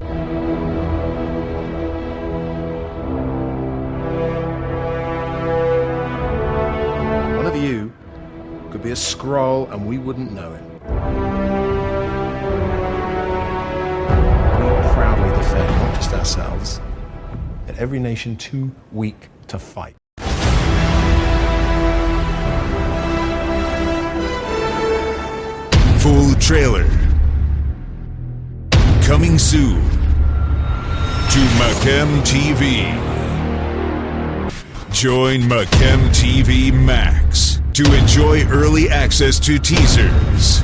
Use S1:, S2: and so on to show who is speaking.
S1: One of you could be a Skrull and we wouldn't know it. We proudly defend not just ourselves, but every nation too weak to fight.
S2: Full trailer. Coming soon to Macam TV. Join Macam TV Max to enjoy early access to teasers,